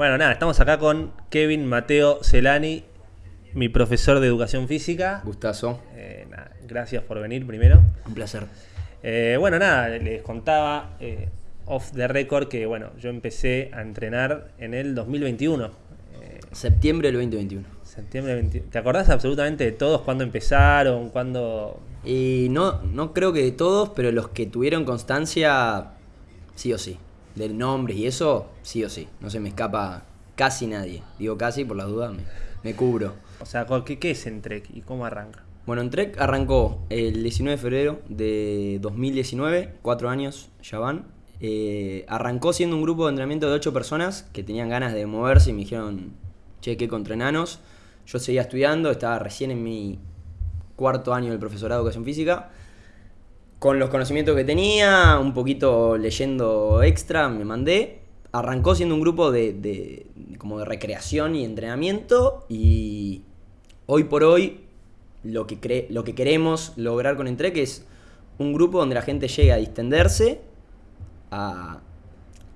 Bueno, nada, estamos acá con Kevin Mateo Celani, mi profesor de educación física. Gustazo. Eh, nada, gracias por venir primero. Un placer. Eh, bueno, nada, les contaba eh, off the record que bueno, yo empecé a entrenar en el 2021. eh, Septiembre del 2021. septiembre 20 ¿Te acordás absolutamente de todos cuándo empezaron, cuándo Y no, no creo que de todos, pero los que tuvieron constancia, sí o sí. Del nombre y eso, sí o sí. No se me escapa casi nadie. Digo casi por las dudas, me, me cubro. O sea, ¿qué, qué es Entrec y cómo arranca? Bueno, en Trek arrancó el 19 de febrero de 2019, cuatro años ya van. Eh, arrancó siendo un grupo de entrenamiento de ocho personas que tenían ganas de moverse y me dijeron, che, ¿qué contra enanos? Yo seguía estudiando, estaba recién en mi cuarto año del profesorado de educación física. Con los conocimientos que tenía, un poquito leyendo extra, me mandé. Arrancó siendo un grupo de, de- como de recreación y entrenamiento y hoy por hoy lo que, cre- lo que queremos lograr con Entrec es un grupo donde la gente llegue a distenderse, a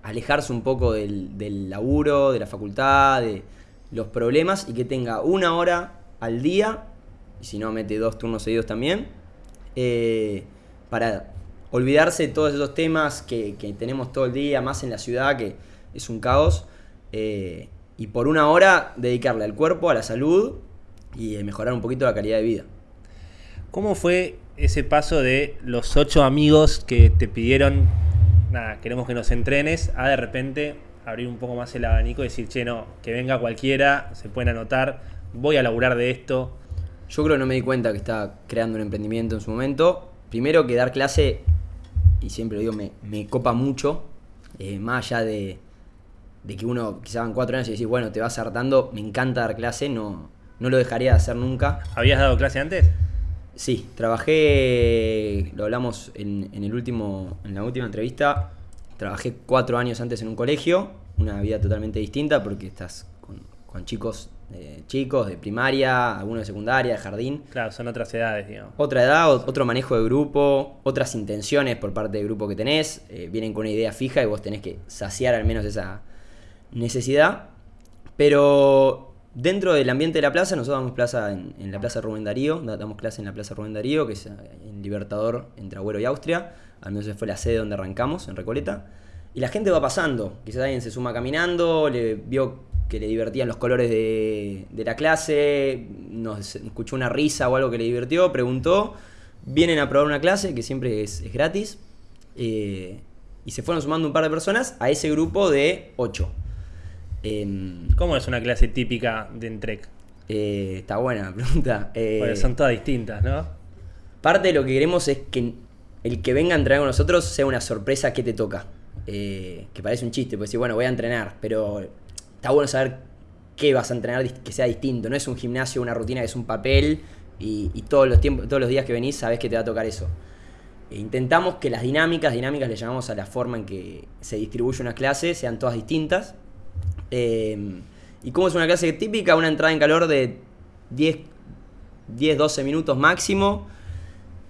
alejarse un poco del, del laburo, de la facultad, de los problemas y que tenga una hora al día, y si no mete dos turnos seguidos también, eh, para olvidarse de todos esos temas que, que tenemos todo el día, más en la ciudad, que es un caos, eh, y por una hora dedicarle al cuerpo, a la salud y eh, mejorar un poquito la calidad de vida. ¿Cómo fue ese paso de los ocho amigos que te pidieron, nada, queremos que nos entrenes, a de repente abrir un poco más el abanico y decir, che, no, que venga cualquiera, se pueden anotar, voy a laburar de esto? Yo creo que no me di cuenta que estaba creando un emprendimiento en su momento. Primero que dar clase, y siempre lo digo, me, me copa mucho, eh, más allá de, de que uno quizá van cuatro años y decís, bueno, te vas hartando, me encanta dar clase, no, no lo dejaría de hacer nunca. ¿Habías dado clase antes? Sí, trabajé, lo hablamos en, en el último, en la última entrevista, trabajé cuatro años antes en un colegio, una vida totalmente distinta porque estás con, con chicos, eh, chicos de primaria, algunos de secundaria, de jardín. Claro, son otras edades, digamos. Otra edad, otro manejo de grupo, otras intenciones por parte del grupo que tenés, eh, vienen con una idea fija y vos tenés que saciar al menos esa necesidad. Pero dentro del ambiente de la plaza, nosotros damos plaza en, en la Plaza Rubén Darío, da- damos clase en la Plaza Rubén Darío, que es eh, en Libertador entre Agüero y Austria, al menos esa fue la sede donde arrancamos, en Recoleta. Y la gente va pasando, quizás alguien se suma caminando, le vio que le divertían los colores de, de la clase, nos escuchó una risa o algo que le divirtió, preguntó, vienen a probar una clase que siempre es, es gratis, eh, y se fueron sumando un par de personas a ese grupo de 8. ¿Cómo es una clase típica de Entrec? está buena la pregunta. Eh, Porque son todas distintas, ¿no? Parte de lo que queremos es que el que venga a entrenar con nosotros sea una sorpresa que te toca. Eh, que parece un chiste, porque decir, bueno, voy a entrenar, pero está bueno saber qué vas a entrenar que sea distinto. No es un gimnasio, una rutina que es un papel y, todos, los tiempos, todos los días que venís sabés que te va a tocar eso. E intentamos que las dinámicas, dinámicas le llamamos a la forma en que se distribuye una clase, sean todas distintas. Eh, ¿Y cómo es una clase típica? Una entrada en calor de 10, 10 12 minutos máximo.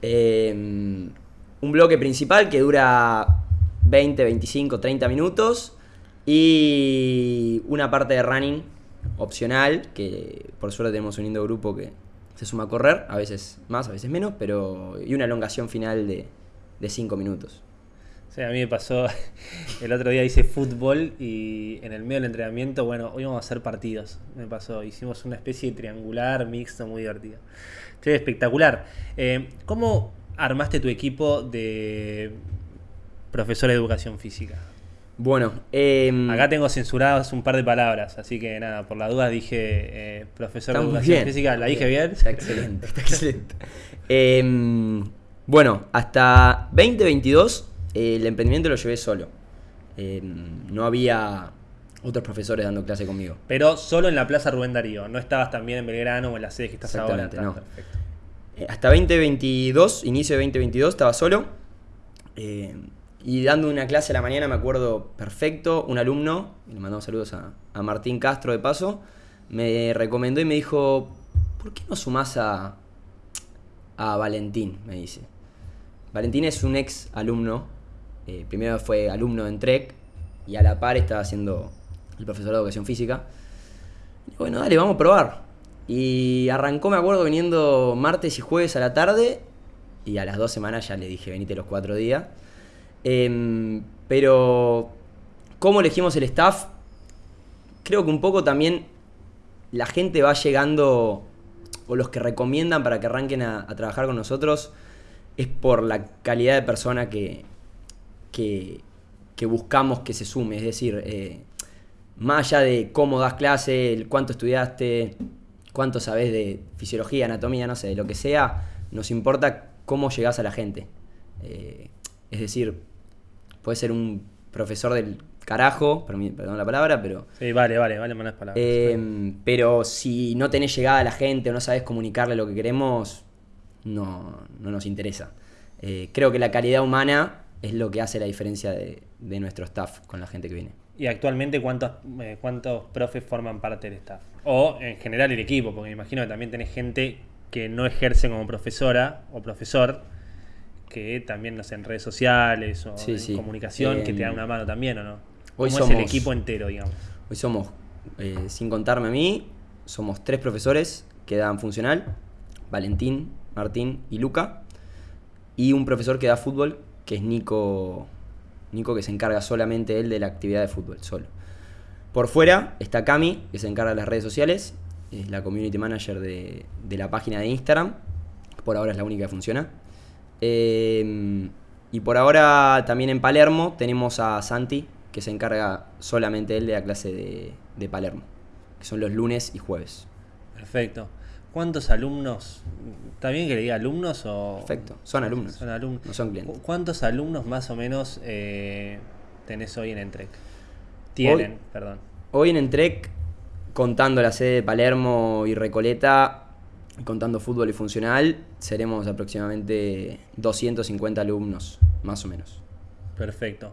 Eh, un bloque principal que dura 20, 25, 30 minutos. Y una parte de running opcional, que por suerte tenemos un lindo grupo que se suma a correr, a veces más, a veces menos, pero y una elongación final de, de 5 minutos. Sí, a mí me pasó, el otro día hice fútbol y en el medio del entrenamiento, bueno, hoy vamos a hacer partidos. Me pasó, hicimos una especie de triangular mixto muy divertido. Che, espectacular. Eh, ¿Cómo armaste tu equipo de profesor de educación física? Bueno, em, Acá tengo censuradas un par de palabras, así que nada, por la duda dije eh, profesor de educación bien. física, ¿la dije bien? Está excelente, está excelente. Em, bueno, hasta 2022 eh, el emprendimiento lo llevé solo. Em, no había otros profesores dando clase conmigo. Pero solo en la Plaza Rubén Darío, no estabas también en Belgrano o en la sede que estás ahora. Exactamente, Está no. perfecto. Eh, hasta 2022, inicio de 2022, estaba solo. Y dando una clase a la mañana, me acuerdo perfecto, un alumno, le mandamos saludos a, a Martín Castro de paso, me recomendó y me dijo, ¿por qué no sumás a, a Valentín? Me dice. Valentín es un ex alumno, eh, primero fue alumno en Trek y a la par estaba haciendo el profesor de educación física. Y bueno, dale, vamos a probar. Y arrancó, me acuerdo, viniendo martes y jueves a la tarde. Y a las dos semanas ya le dije, venite los cuatro días. Em, pero, ¿cómo elegimos el staff? Creo que un poco también la gente va llegando, o los que recomiendan para que arranquen a, trabajar con nosotros, es por la calidad de persona que, que, buscamos que se sume. Es decir, eh, más allá de cómo das clase, cuánto estudiaste, cuánto sabes de fisiología, anatomía, no sé, de lo que sea, nos importa cómo llegás a la gente. Eh, es decir, puede ser un profesor del carajo, perdón la palabra, pero... Sí, vale, vale, vale malas palabras. Eh, pero si no tenés llegada a la gente o no sabes comunicarle lo que queremos, no, no nos interesa. Eh, creo que la calidad humana es lo que hace la diferencia de, de nuestro staff con la gente que viene. ¿Y actualmente cuántos, eh, cuántos profes forman parte del staff? O en general el equipo, porque me imagino que también tenés gente que no ejerce como profesora o profesor, que también, no sé, en redes sociales o Sí, en sí. comunicación, que te dan una mano también, ¿o no? hoy ¿Cómo es el somos- equipo entero, digamos? Hoy somos, eh, sin contarme a mí, somos tres profesores que dan funcional, Valentín, Martín y Luca, y un profesor que da fútbol, que es Nico, Nico que se encarga solamente él de la actividad de fútbol, solo. Por fuera está Cami, que se encarga de las redes sociales, es la community manager de, de la página de Instagram, por ahora es la única que funciona. Eh, y por ahora también en Palermo tenemos a Santi, que se encarga solamente él de la clase de, de Palermo, que son los lunes y jueves. Perfecto. ¿Cuántos alumnos? ¿Está bien que le diga alumnos o...? Perfecto, son alumnos, Son alumnos. no son clientes. ¿Cu- ¿Cuántos alumnos más o menos eh, tenés hoy en Entrec? Tienen, Hoy- perdón. Hoy en Entrec, contando la sede de Palermo y Recoleta, contando fútbol y funcional, seremos aproximadamente 250 alumnos, más o menos. Perfecto.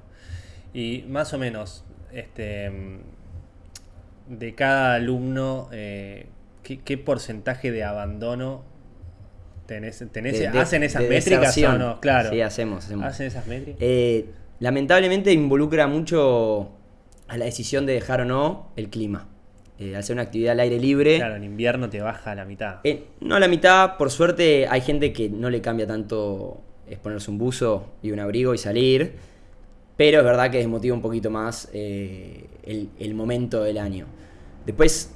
Y más o menos, este, de cada alumno, eh, ¿qué, qué porcentaje de abandono tenés? tenés De- ¿Hacen esas de métricas o no? Claro. Sí, hacemos, hacemos. ¿Hacen esas métricas? Eh, lamentablemente involucra mucho a la decisión de dejar o no el clima. Eh, al ser una actividad al aire libre, claro, en invierno te baja a la mitad. eh, no a la mitad, por suerte hay gente que no le cambia tanto es ponerse un buzo y un abrigo y salir, pero es verdad que desmotiva un poquito más eh, el, el momento del año. Después,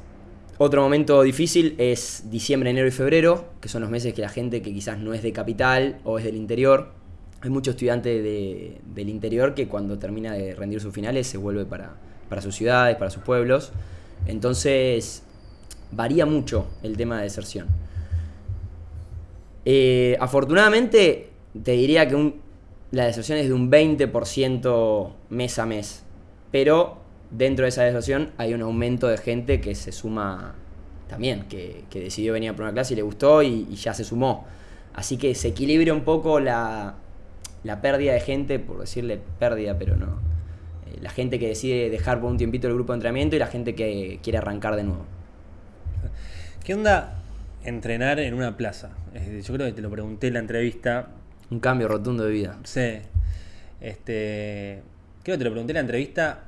otro momento difícil es diciembre, enero y febrero, que son los meses que la gente que quizás no es de capital o es del interior, hay muchos estudiantes de- del interior que cuando termina de rendir sus finales se vuelve para, para sus ciudades, para sus pueblos. Entonces, varía mucho el tema de deserción. Eh, afortunadamente, te diría que la deserción es de un 20% mes a mes. Pero dentro de esa deserción hay un aumento de gente que se suma también, que, decidió venir a una clase y le gustó y, ya se sumó. Así que se equilibra un poco la pérdida de gente, por decirle pérdida, pero no. La gente que decide dejar por un tiempito el grupo de entrenamiento y la gente que quiere arrancar de nuevo. ¿Qué onda entrenar en una plaza? Yo creo que te lo pregunté en la entrevista. Un cambio rotundo de vida. Sí. Este, creo que te lo pregunté en la entrevista.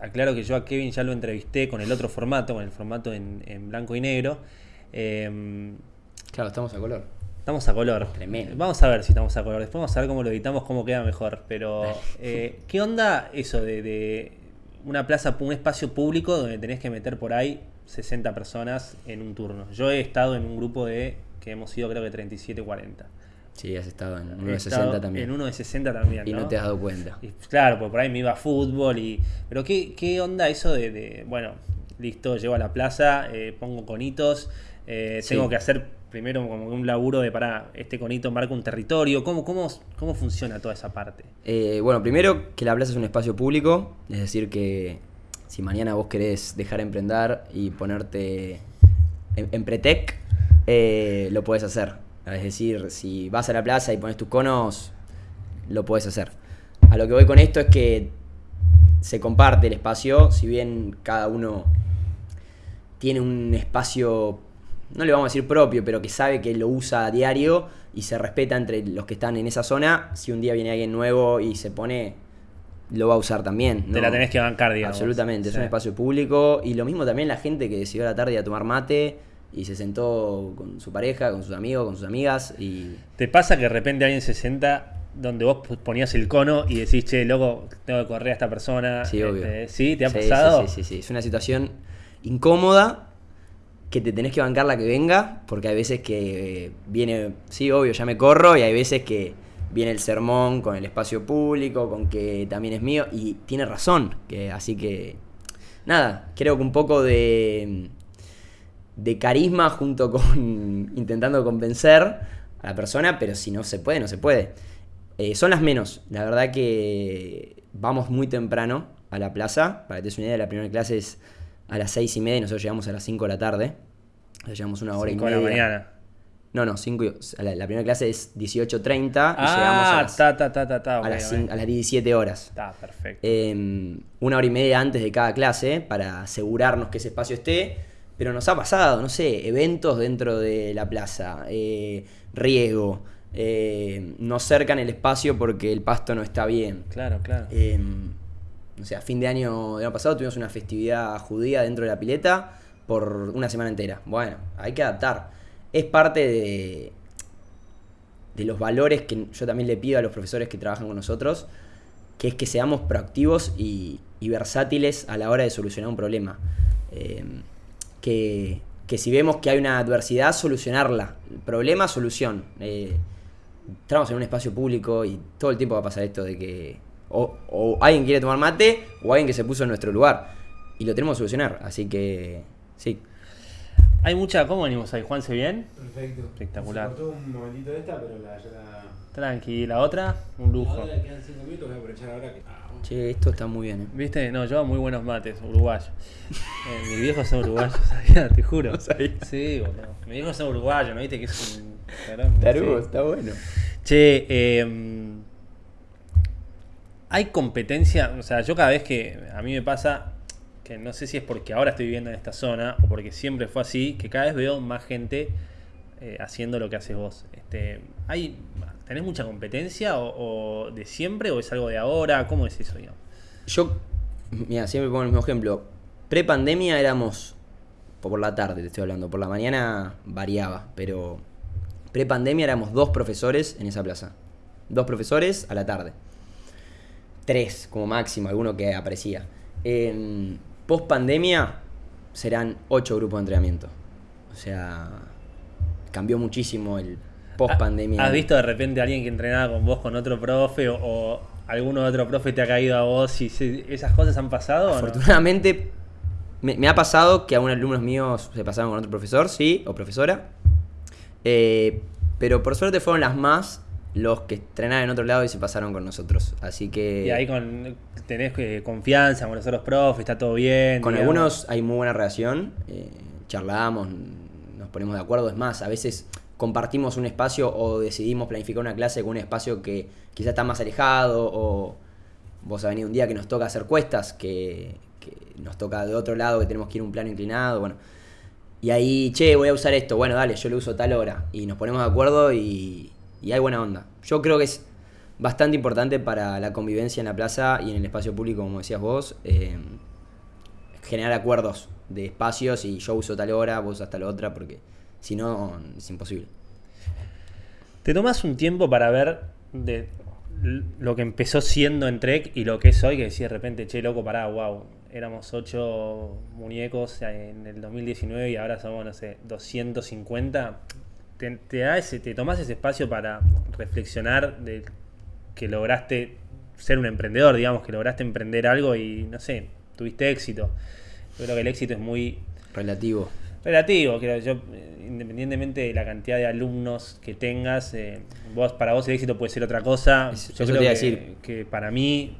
Aclaro que yo a Kevin ya lo entrevisté con el otro formato, con el formato en, en blanco y negro. Em, Claro, estamos a color. Estamos a color. Tremendo. Vamos a ver si estamos a color. Después vamos a ver cómo lo editamos, cómo queda mejor. Pero, eh, ¿qué onda eso de, de una plaza, un espacio público donde tenés que meter por ahí 60 personas en un turno? Yo he estado en un grupo de que hemos sido creo que 37, 40. Sí, has estado en uno He de estado 60 también. En uno de 60 también. y no te has dado cuenta. Y, claro, porque por ahí me iba a fútbol y. Pero qué, qué onda eso de, de, bueno, listo, llego a la plaza, eh, pongo conitos, eh, Sí. tengo que hacer primero como un laburo de para este conito marca un territorio. ¿Cómo, cómo, cómo funciona toda esa parte? Eh, bueno, primero que la plaza es un espacio público, es decir que si mañana vos querés dejar emprender y ponerte en, en Pretec, eh, lo puedes hacer. Es decir, si vas a la plaza y pones tus conos, lo puedes hacer. A lo que voy con esto es que se comparte el espacio, si bien cada uno tiene un espacio, no le vamos a decir propio, pero que sabe que lo usa a diario y se respeta entre los que están en esa zona. Si un día viene alguien nuevo y se pone, lo va a usar también. Te la tenés que bancar, digamos. Absolutamente, es un espacio público. Y lo mismo también la gente que decidió a la tarde a tomar mate y se sentó con su pareja, con sus amigos, con sus amigas. Y ¿Te pasa que de repente alguien se sienta donde vos ponías el cono y decís, che, loco, tengo que correr a esta persona? Sí, obvio. Este, ¿Sí? ¿Te ha Sí, pasado? Sí, sí, sí, sí. Es una situación incómoda que te tenés que bancar la que venga, porque hay veces que eh, viene, sí, obvio, ya me corro, y hay veces que viene el sermón con el espacio público, con que también es mío, y tiene razón, que, así que, nada, creo que un poco de, de carisma junto con intentando convencer a la persona, pero si no se puede, no se puede. Eh, son las menos, la verdad que vamos muy temprano a la plaza, para que te des una idea, la primera clase es a las seis y media y nosotros llegamos a las 5 de la tarde. Llegamos una hora Cinco y de media. la mañana. No, no, 5 la, la primera clase es 18.30 y llegamos a Ah, las, ta, ta, ta, ta, ta. a las, ok. cin- a las 17 horas. Está perfecto. Eh, una hora y media antes de cada clase para asegurarnos que ese espacio esté. Pero nos ha pasado, no sé, eventos dentro de la plaza, eh, riego, eh, nos cercan el espacio porque el pasto no está bien. Claro, claro. O sea, fin de año del año pasado tuvimos una festividad judía dentro de la pileta por una semana entera. Bueno, hay que adaptar. Es parte de, de los valores que yo también le pido a los profesores que trabajan con nosotros, que es que seamos proactivos y, versátiles a la hora de solucionar un problema. Eh, que, que si vemos que hay una adversidad, solucionarla. Problema, solución. Eh, en un espacio público y todo el tiempo va a pasar esto de que o, o alguien quiere tomar mate o alguien que se puso en nuestro lugar. Y lo tenemos que solucionar. Así que, sí. Hay mucha. ¿Cómo venimos ahí? ¿Juanse bien? Perfecto. Espectacular. Se cortó un momentito esta, pero la, ya la... Tranqui. ¿La otra? Un lujo. Ahora quedan 5 minutos, voy a aprovechar ahora que... Ah. Che, esto está muy bien, ¿eh? ¿Viste? No, lleva muy buenos mates, uruguayos. Eh, mis viejos son uruguayos, ¿sabía? Te juro. Sí, boludo. Mis viejos son uruguayos, ¿no viste? Que es un. Tarugo, Sí. está bueno. Che, eh, hay competencia, o sea, yo cada vez que a mí me pasa, que no sé si es porque ahora estoy viviendo en esta zona o porque siempre fue así, que cada vez veo más gente eh, haciendo lo que haces vos. Este, hay, ¿Tenés mucha competencia o, de siempre o es algo de ahora? ¿Cómo es eso, digamos? Yo, mira, siempre pongo el mismo ejemplo. Pre-pandemia éramos, por la tarde te estoy hablando, por la mañana variaba, pero pre-pandemia éramos dos profesores en esa plaza. Dos profesores a la tarde. Tres como máximo, alguno que aparecía. En post-pandemia serán ocho grupos de entrenamiento. O sea, cambió muchísimo el post-pandemia. ¿Has visto de repente a alguien que entrenaba con vos con otro profe o, o alguno otro profe te ha caído a vos y se- esas cosas han pasado? o no? Afortunadamente, me, me ha pasado que algunos alumnos míos se pasaron con otro profesor, sí, o profesora. Eh, pero por suerte fueron las más los que entrenaban en otro lado y se pasaron con nosotros. Así que Y ahí con, tenés eh, confianza con los otros profes, está todo bien. con digamos. algunos hay muy buena relación. eh, charlamos, nos ponemos de acuerdo. Es más, a veces compartimos un espacio o decidimos planificar una clase con un espacio que quizás está más alejado o vos ha venido un día que nos toca hacer cuestas, que, que nos toca de otro lado, que tenemos que ir a un plano inclinado, bueno. Y ahí, che, voy a usar esto, bueno, dale, yo lo uso tal hora. Y nos ponemos de acuerdo y, y hay buena onda. Yo creo que es bastante importante para la convivencia en la plaza y en el espacio público, como decías vos, eh, generar acuerdos de espacios y yo uso tal hora, vos usas tal otra, porque si no, es imposible. ¿Te tomás un tiempo para ver de lo que empezó siendo en Trek y lo que es hoy? Que decís de repente, che, loco, pará, wow. Éramos ocho muñecos en el 2019 y ahora somos, no sé, 250. ¿Te, te, da ese, ¿Te tomás ese espacio para reflexionar de que lograste ser un emprendedor, digamos, que lograste emprender algo y, no sé, tuviste éxito? Yo creo que el éxito es muy Relativo. Relativo, creo yo, eh, independientemente de la cantidad de alumnos que tengas, eh, vos para vos el éxito puede ser otra cosa. Es- yo creo que, decir. que para mí,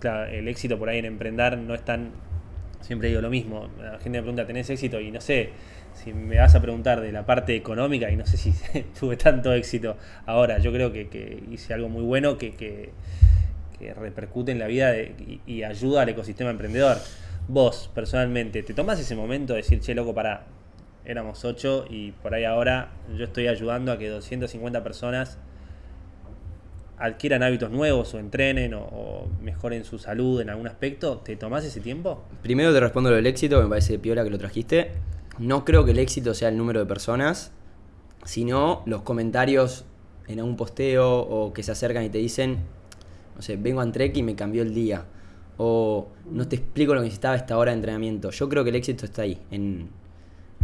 claro, el éxito por ahí en emprender no es tan. Siempre digo lo mismo. La gente me pregunta, ¿tenés éxito? Y no sé, si me vas a preguntar de la parte económica, y no sé si tuve tanto éxito ahora. Yo creo que, hice algo muy bueno que, repercute en la vida y, y ayuda al ecosistema emprendedor. Vos, personalmente, ¿te tomas ese momento de decir, che, loco, para éramos 8 y por ahí ahora yo estoy ayudando a que 250 personas adquieran hábitos nuevos o entrenen o, o mejoren su salud en algún aspecto, ¿te tomás ese tiempo? Primero te respondo lo del éxito, me parece piola que lo trajiste. No creo que el éxito sea el número de personas, sino los comentarios en algún posteo o que se acercan y te dicen, no sé, vengo a Trek y me cambió el día. O no te explico lo que necesitaba esta hora de entrenamiento. Yo creo que el éxito está ahí, en,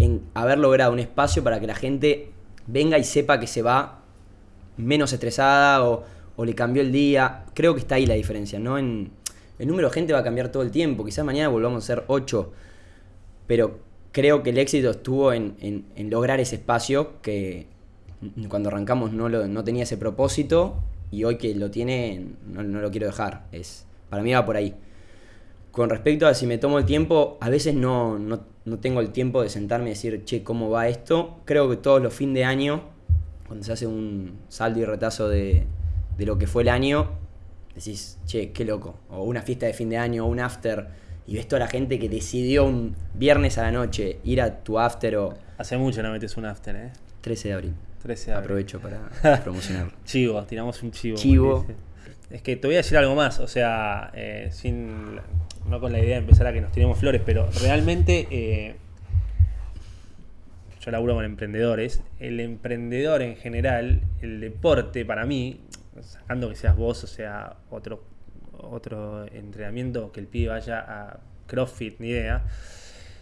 en haber logrado un espacio para que la gente venga y sepa que se va menos estresada o, le cambió el día. Creo que está ahí la diferencia, ¿no? En, el número de gente va a cambiar todo el tiempo. Quizás mañana volvamos a ser 8. Pero creo que el éxito estuvo en, en- lograr ese espacio que cuando arrancamos no, lo- no tenía ese propósito y hoy que lo tiene no, no lo quiero dejar. Es, para mí va por ahí. Con respecto a si me tomo el tiempo, a veces no, no, no tengo el tiempo de sentarme y decir, che, ¿cómo va esto? Creo que todos los fines de año, cuando se hace un saldo y retazo de, de lo que fue el año, decís, che, qué loco. O una fiesta de fin de año, o un after, y ves toda la gente que decidió un viernes a la noche ir a tu after o Hace mucho no metes un after, ¿eh? 13 de abril. 13 de abril. Aprovecho para promocionarlo. Chivo, tiramos un chivo. Chivo. Es que te voy a decir algo más, o sea, eh, sin no con la idea de empezar a que nos tiremos flores, pero realmente eh, yo laburo con emprendedores. El emprendedor en general, el deporte para mí, sacando que seas vos, o sea, otro, otro entrenamiento, que el pibe vaya a CrossFit, ni idea.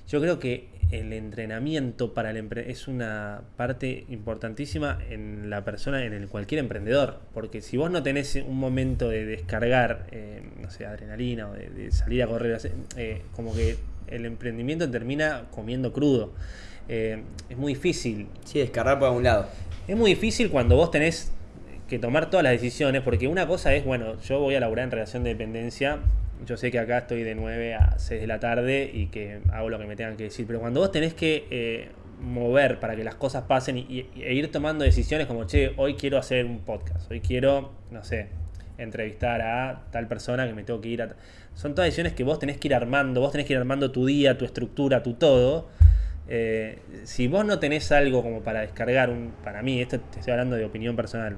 Yo creo que el entrenamiento para el empre- es una parte importantísima en la persona, en el cualquier emprendedor. Porque si vos no tenés un momento de descargar, eh, no sé, adrenalina o de, de salir a correr, eh, como que el emprendimiento termina comiendo crudo. Eh, es muy difícil Sí, descargar por algún lado. es muy difícil cuando vos tenés que tomar todas las decisiones, porque una cosa es, bueno, yo voy a laburar en relación de dependencia, yo sé que acá estoy de 9 a 6 de la tarde y que hago lo que me tengan que decir, pero cuando vos tenés que eh, mover para que las cosas pasen y, e ir tomando decisiones como, che, hoy quiero hacer un podcast, hoy quiero, no sé, entrevistar a tal persona que me tengo que ir a... Son todas decisiones que vos tenés que ir armando, vos tenés que ir armando tu día, tu estructura, tu todo. Eh, si vos no tenés algo como para descargar, un, para mí, esto te estoy hablando de opinión personal,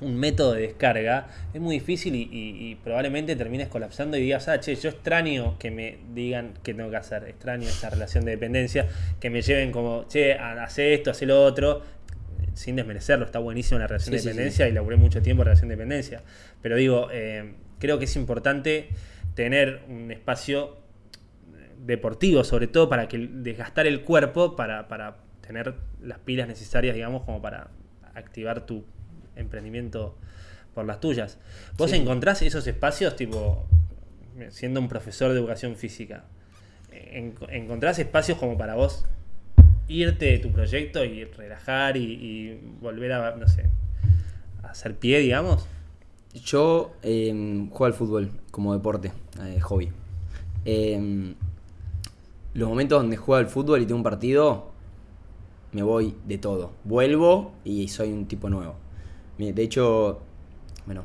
un método de descarga, es muy difícil y, y- y probablemente termines colapsando y digas, ah, che, yo extraño que me digan qué tengo que hacer, extraño esa relación de dependencia, que me lleven como, che, ha- hace esto, hace lo otro, sin desmerecerlo, está buenísima la relación Sí, de sí, sí. dependencia y laburé mucho tiempo en relación de dependencia. Pero digo, eh, creo que es importante tener un espacio deportivo, sobre todo para que desgastar el cuerpo para, para tener las pilas necesarias, digamos, como para activar tu emprendimiento por las tuyas. ¿Vos Sí. encontrás esos espacios, tipo, siendo un profesor de educación física? en- ¿Encontrás espacios como para vos irte de tu proyecto y relajar y, y volver a, no sé, a hacer pie, digamos? Yo eh, juego al fútbol como deporte, eh, hobby. Eh, los momentos donde juego al fútbol y tengo un partido, me voy de todo. Vuelvo y soy un tipo nuevo. De hecho, bueno,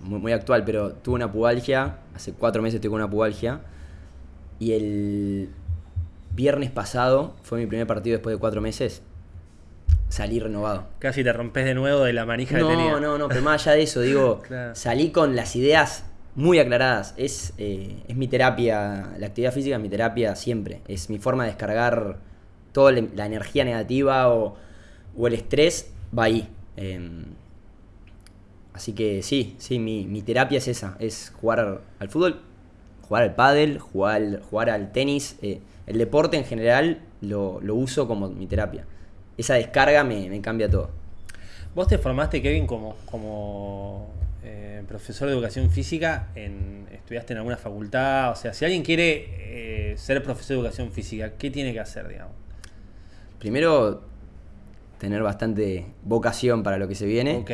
muy, muy actual, pero tuve una pubalgia, hace cuatro meses con una pubalgia, y el viernes pasado fue mi primer partido después de cuatro meses, salí renovado. Casi te rompes de nuevo de la manija que tenía. No, no, no, pero más allá de eso, digo, Claro. salí con las ideas muy aclaradas. Es, eh, es mi terapia, la actividad física es mi terapia siempre. Es mi forma de descargar toda la energía negativa o, o el estrés, va ahí. Em, así que sí, sí, mi, mi terapia es esa, es jugar al fútbol, jugar al pádel, jugar al, jugar al tenis. eh, el deporte en general lo, lo uso como mi terapia. Esa descarga me, me cambia todo. Vos te formaste, Kevin, como, como eh, profesor de educación física, en, estudiaste en alguna facultad, o sea, si alguien quiere eh, ser profesor de educación física, ¿qué tiene que hacer, digamos? Primero, tener bastante vocación para lo que se viene. Ok,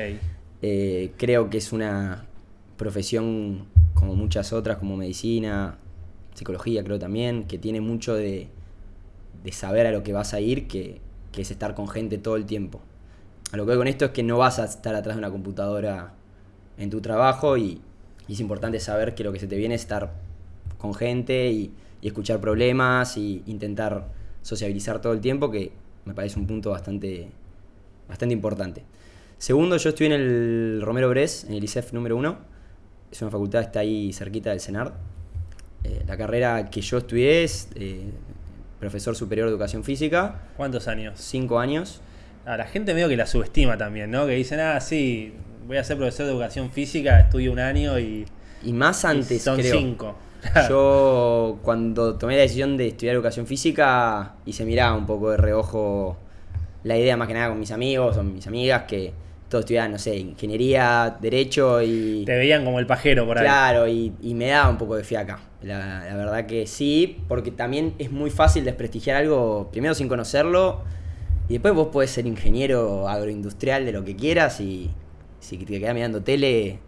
Eh, creo que es una profesión como muchas otras, como medicina, psicología creo también, que tiene mucho de, de saber a lo que vas a ir, que, que es estar con gente todo el tiempo. A lo que voy con esto es que no vas a estar atrás de una computadora en tu trabajo y, es importante saber que lo que se te viene es estar con gente y, y escuchar problemas y intentar sociabilizar todo el tiempo, que me parece un punto bastante, bastante importante. Segundo, yo estuve en el Romero Bres, en el ICEF número uno. Es una facultad que está ahí cerquita del CENAR. Eh, la carrera que yo estudié es eh, profesor superior de educación física, ¿Cuántos años? cinco años. A la gente medio que la subestima también, ¿no? Que dicen, ah, sí, voy a ser profesor de educación física, estudio un año y, Y más y antes, son creo. cinco. Yo cuando tomé la decisión de estudiar educación física y se miraba un poco de reojo la idea más que nada con mis amigos o mis amigas que todos estudiaban, no sé, ingeniería, derecho y... Te veían como el pajero por ahí. Claro, y, y me daba un poco de fiaca. La, la verdad que sí, porque también es muy fácil desprestigiar algo, primero sin conocerlo, y después vos podés ser ingeniero agroindustrial de lo que quieras y si te quedás mirando tele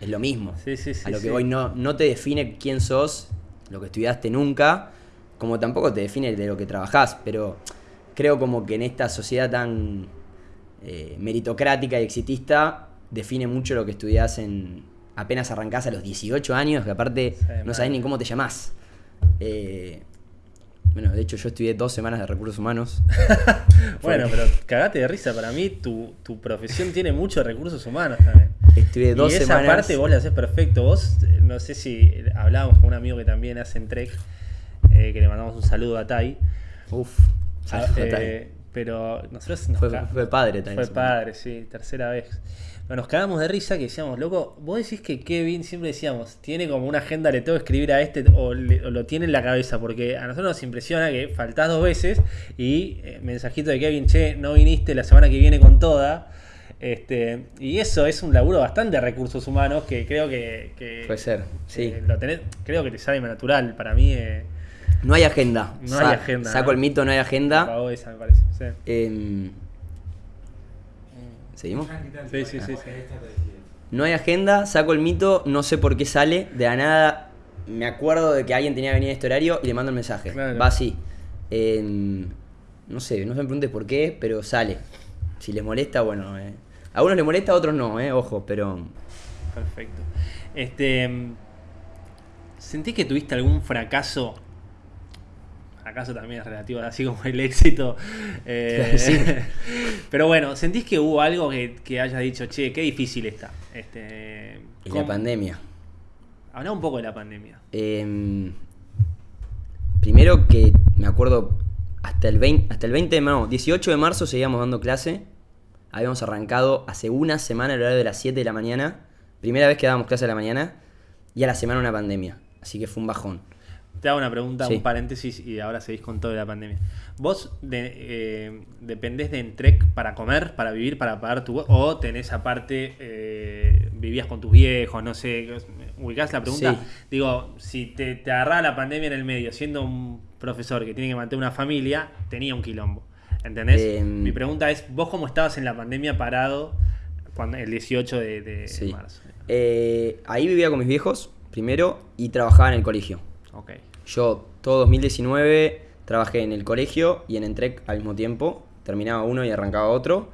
es lo mismo. Sí, sí, sí, A lo que hoy no, no te define quién sos, lo que estudiaste nunca, como tampoco te define de lo que trabajás, pero creo como que en esta sociedad tan eh, meritocrática y exitista define mucho lo que estudiás en apenas arrancás a los 18 años, que aparte Sí, no sabés ni cómo te llamás. Eh, bueno, de hecho yo estudié dos semanas de recursos humanos. Bueno, pero cagate de risa. Para mí, tu, tu profesión tiene muchos recursos humanos también. Estudié dos y esa semanas. parte vos la haces perfecto. Vos, eh, no sé si hablábamos con un amigo que también hace en Trek, eh, que le mandamos un saludo a Tai. Uf, Ah, saludo, Tai. Pero nosotros nos fue, padre también. Fue padre, sí, tercera vez. Pero nos cagamos de risa que decíamos, loco, vos decís que Kevin, siempre decíamos, tiene como una agenda, le tengo que escribir a este o, le- o lo tiene en la cabeza, porque a nosotros nos impresiona que faltás dos veces y eh, mensajito de Kevin, che, no viniste la semana que viene con toda. Este, y eso es un laburo bastante de recursos humanos que creo que, que, Puede ser, sí. eh, lo tenés, creo que te sale natural. Para mí, eh, No hay agenda. No hay agenda, Saco ¿no? el mito, no hay agenda. pagó esa, me parece. Sí, Em, ¿Seguimos? sí, sí. sí, sí. Esta te decía. No hay agenda, saco el mito, no sé por qué sale. De la nada me acuerdo de que alguien tenía que venir a este horario y le mando el mensaje. Claro. Va así. Em, no sé, no se me pregunte por qué, pero sale. Si les molesta, bueno. eh. A unos les molesta, a otros no, eh, ojo, pero. Perfecto. Este, ¿Sentís que tuviste algún fracaso? Fracaso también es relativo, así como el éxito. eh, Sí. Pero bueno, ¿sentís que hubo algo que, que hayas dicho, che, qué difícil está? Este, Y ¿cómo- la pandemia. Habla un poco de la pandemia. Em, primero que me acuerdo, hasta el 20, hasta el 20 de no, 18 de marzo seguíamos dando clase. Habíamos arrancado hace una semana el horario de las 7 de la mañana. Primera vez que dábamos clase a la mañana. Y a la semana una pandemia. Así que fue un bajón. Te hago una pregunta, Sí. un paréntesis y ahora seguís con todo de la pandemia. ¿Vos de- eh, dependés de Entrec para comer, para vivir, para pagar tu... o tenés aparte, eh, vivías con tus viejos, no sé, ubicás la pregunta? Sí. Digo, si te, te agarraba la pandemia en el medio, siendo un profesor que tiene que mantener una familia, tenía un quilombo. ¿Entendés? Mi pregunta es, ¿vos cómo estabas en la pandemia parado cuando, el 18 de, de Sí. marzo? Eh, ahí vivía con mis viejos, primero, y trabajaba en el colegio. Ok. Yo todo 2019 trabajé en el colegio y en Entrec al mismo tiempo. Terminaba uno y arrancaba otro.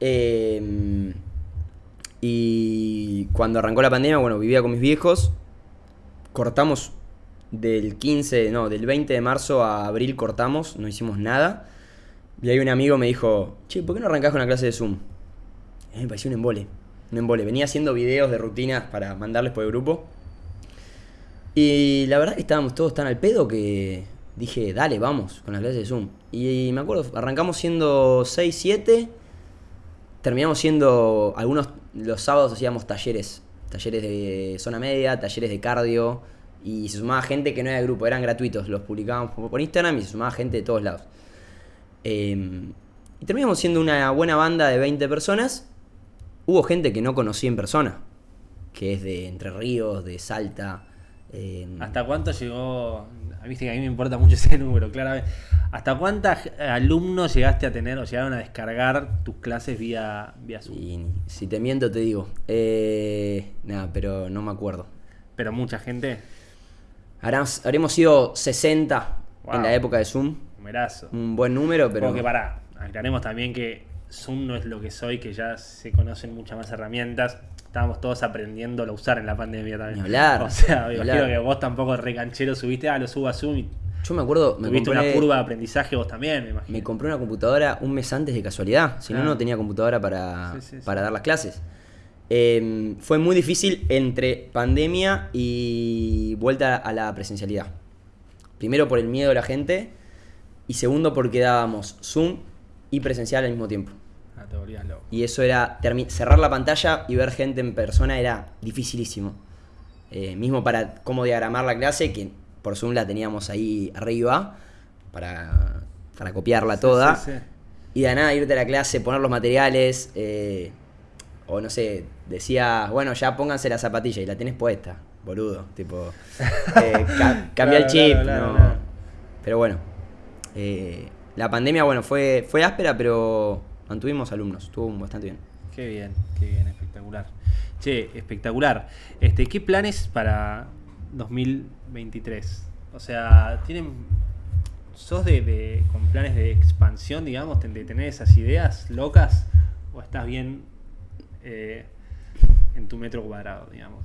Eh, y cuando arrancó la pandemia, bueno, vivía con mis viejos. Cortamos del 15, no, del 20 de marzo a abril cortamos, no hicimos nada. Y ahí un amigo me dijo, che, ¿por qué no arrancás con una clase de Zoom? Me pareció un embole. Un embole. Venía haciendo videos de rutinas para mandarles por el grupo. Y la verdad que estábamos todos tan al pedo que dije, dale, vamos con las clases de Zoom. Y me acuerdo, arrancamos siendo 6, 7. Terminamos siendo, algunos, los sábados hacíamos talleres. Talleres de zona media, talleres de cardio. Y se sumaba gente que no era de grupo, eran gratuitos. Los publicábamos por Instagram y se sumaba gente de todos lados. Eh, y terminamos siendo una buena banda de 20 personas. Hubo gente que no conocí en persona, que es de Entre Ríos, de Salta. Eh, ¿Hasta cuánto llegó? Viste que a mí me importa mucho ese número, claramente. ¿Hasta cuántos alumnos llegaste a tener o llegaron a descargar tus clases vía, vía Zoom? y si te miento te digo. Eh, nada, pero no me acuerdo. Pero mucha gente, habremos sido 60 Wow. en la época de Zoom. numerazo. Un buen número, pero... Porque pará, aclaremos también que Zoom no es lo que soy, que ya se conocen muchas más herramientas. Estábamos todos aprendiendo a usar en la pandemia también. Ni hablar, O sea, me imagino que vos tampoco recanchero subiste, ah, lo subo a Zoom y Yo me acuerdo, me Tuviste compré, una curva de aprendizaje vos también, me imagino. me compré una computadora un mes antes de casualidad. Si no, Claro. no tenía computadora para, Sí, sí, sí. para dar las clases. Eh, fue muy difícil entre pandemia y vuelta a la presencialidad. Primero por el miedo de la gente y segundo porque dábamos Zoom y presencial al mismo tiempo. Te volvías loco. Y eso era cerrar la pantalla y ver gente en persona era dificilísimo. Eh, mismo para cómo diagramar la clase, que por Zoom la teníamos ahí arriba para, para copiarla toda. Sí, sí, sí. Y de nada irte a la clase, poner los materiales, eh, o no sé, decía, bueno, ya pónganse la zapatilla y la tenés puesta, boludo. Tipo, eh, ca- cambia el chip. claro, claro, no. claro. Pero bueno, la pandemia, bueno, fue, fue áspera, pero mantuvimos alumnos, estuvo bastante bien. Qué bien, qué bien, espectacular. Che, espectacular. Este, ¿qué planes para 2023? O sea, ¿tienen sos de, de- con planes de expansión, digamos, de tener esas ideas locas o estás bien eh, en tu metro cuadrado, digamos?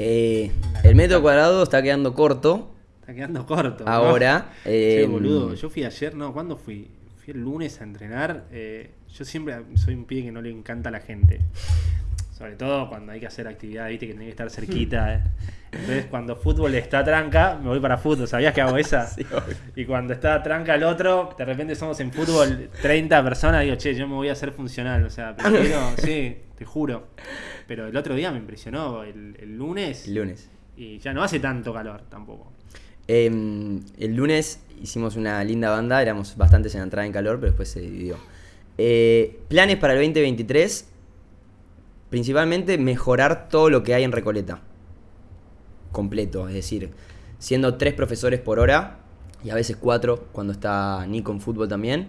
Eh, el metro cuadrado está quedando corto. Está quedando corto. ¿no? Ahora, Che, eh, boludo, yo fui ayer, no, ¿cuándo fui? Fui el lunes a entrenar. eh, yo siempre soy un pibe que no le encanta a la gente. Sobre todo cuando hay que hacer actividad, viste, que tiene que estar cerquita. eh. Entonces, cuando fútbol está tranca, me voy para fútbol. ¿Sabías que hago esa? Sí, y cuando está tranca el otro, de repente somos en fútbol 30 personas, digo, che, yo me voy a hacer funcional. O sea, prefiero, sí, te juro. Pero el otro día me impresionó, el, el lunes, el lunes. y ya no hace tanto calor tampoco. Eh, el lunes hicimos una linda banda, éramos bastantes en la entrada en calor, pero después se dividió. Eh, planes para el 2023, principalmente mejorar todo lo que hay en Recoleta. Completo, es decir, siendo tres profesores por hora y a veces cuatro cuando está Nico en fútbol también.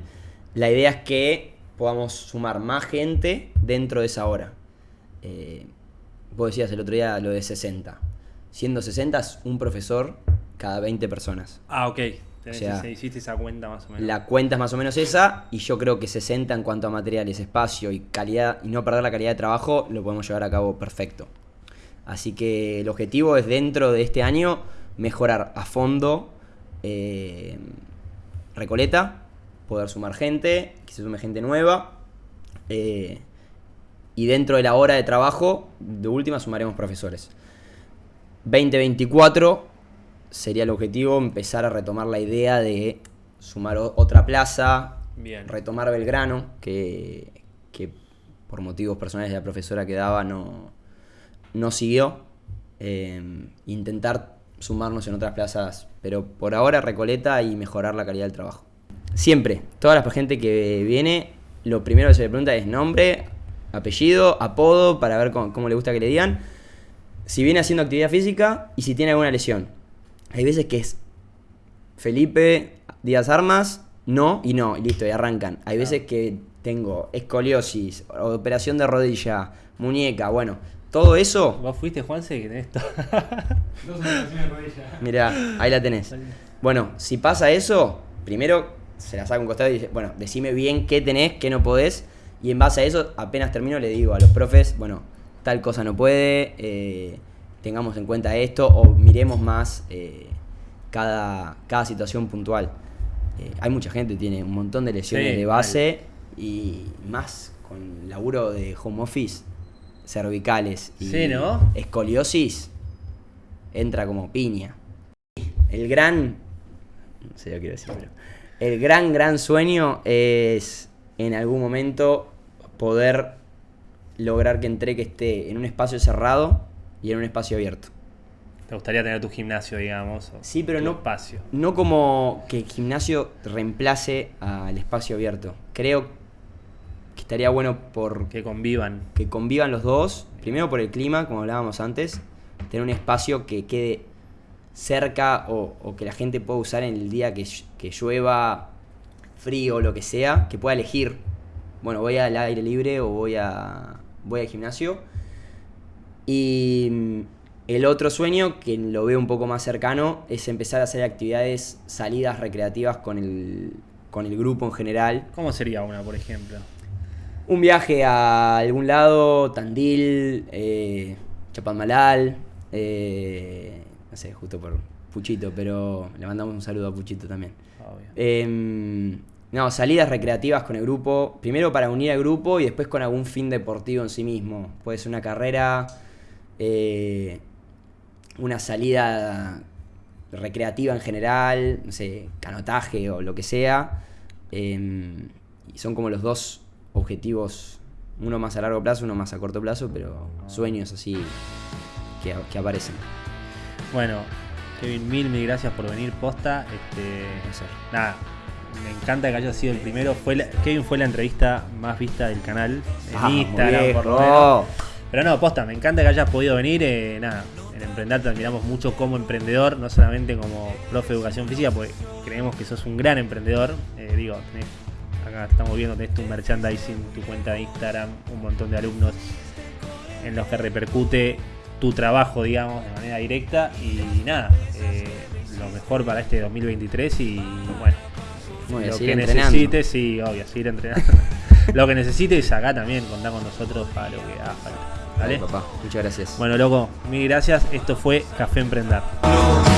La idea es que podamos sumar más gente dentro de esa hora. Eh, vos decías el otro día lo de 60. Siendo 60 es un profesor cada 20 personas. Ah, ok. O sea, hiciste esa cuenta más o menos. La cuenta es más o menos esa y yo creo que 60 en cuanto a materiales, espacio y calidad y no perder la calidad de trabajo lo podemos llevar a cabo perfecto. Así que el objetivo es dentro de este año mejorar a fondo eh, Recoleta, poder sumar gente, que se sume gente nueva eh, y dentro de la hora de trabajo de última sumaremos profesores. 2024 sería el objetivo empezar a retomar la idea de sumar otra plaza, Bien. retomar Belgrano, que, que por motivos personales de la profesora que daba no, no siguió. Eh, intentar sumarnos en otras plazas, pero por ahora Recoleta y mejorar la calidad del trabajo. Siempre, toda la gente que viene, lo primero que se le pregunta es nombre, apellido, apodo, para ver cómo, cómo le gusta que le digan. Si viene haciendo actividad física y si tiene alguna lesión. Hay veces que es Felipe Díaz Armas, no y no, y listo, y arrancan. Hay veces que tengo escoliosis, operación de rodilla, muñeca, bueno, todo eso, ¿Vos fuiste, Juanse, que tenés esto? Dos operaciones de rodilla. mira, ahí la tenés. Bueno, si pasa eso, primero se la saca un costado y dice, bueno, decime bien qué tenés, qué no podés, y en base a eso, apenas termino, le digo a los profes, bueno, tal cosa no puede, eh, tengamos en cuenta esto, o miremos más eh, cada, cada situación puntual. Eh, hay mucha gente que tiene un montón de lesiones Sí, de base, y más con laburo de home office, cervicales y Sí, ¿no? escoliosis, entra como piña. El gran. No sé, yo quiero decir, pero. El gran, gran sueño es en algún momento poder lograr que Entreque esté en un espacio cerrado y en un espacio abierto. ¿Te gustaría tener tu gimnasio, digamos? Sí, pero no- espacio. No como que el gimnasio reemplace al espacio abierto. Creo que estaría bueno por Que convivan. que convivan los dos. Primero por el clima, como hablábamos antes. Tener un espacio que quede cerca o, o que la gente pueda usar en el día que, que llueva, frío lo que sea. Que pueda elegir, bueno, voy al aire libre o voy, a, voy al gimnasio. Y mm, el otro sueño, que lo veo un poco más cercano, es empezar a hacer actividades, salidas recreativas con el, con el grupo en general. ¿Cómo sería una, por ejemplo? Un viaje a algún lado, Tandil, eh, Chapadmalal, eh, no sé, justo por Puchito, pero le mandamos un saludo a Puchito también. Em, no, salidas recreativas con el grupo. Primero para unir al grupo y después con algún fin deportivo en sí mismo. Puede ser una carrera, eh, una salida recreativa en general, no sé, canotaje o lo que sea. Em, y son como los dos objetivos, uno más a largo plazo, uno más a corto plazo, pero sueños así que, que aparecen. Bueno, Kevin, mil, mil gracias por venir posta. Este, nada, me encanta que haya sido el primero. Fue la- Kevin fue la entrevista más vista del canal en Instagram, por lo menos. Pero no, posta, me encanta que hayas podido venir. eh, nada, en Emprender te admiramos mucho como emprendedor, no solamente como profe de educación física, porque creemos que sos un gran emprendedor. Eh, digo, tenés- acá estamos viendo, tenés tu merchandising, tu cuenta de Instagram, un montón de alumnos en los que repercute tu trabajo, digamos, de manera directa. Y nada, eh, lo mejor para este 2023 y bueno, y lo que entrenando. necesites, sí, obvio, seguir entrenando. lo que necesites acá también, contá con nosotros para lo que haga falta. ¿Vale? Papá. Muchas gracias. Bueno, loco, mil gracias. Esto fue Café Emprender. No